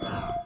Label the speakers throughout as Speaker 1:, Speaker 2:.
Speaker 1: Uh.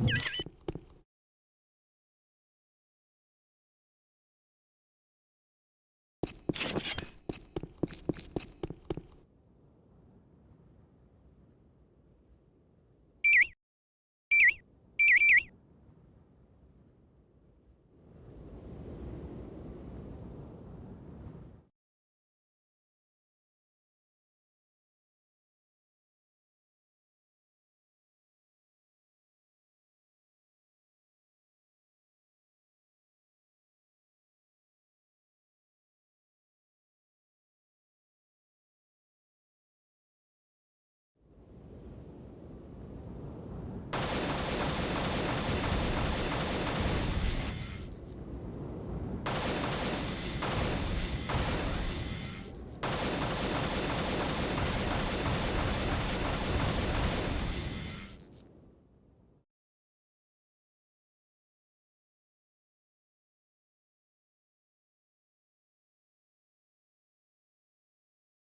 Speaker 1: You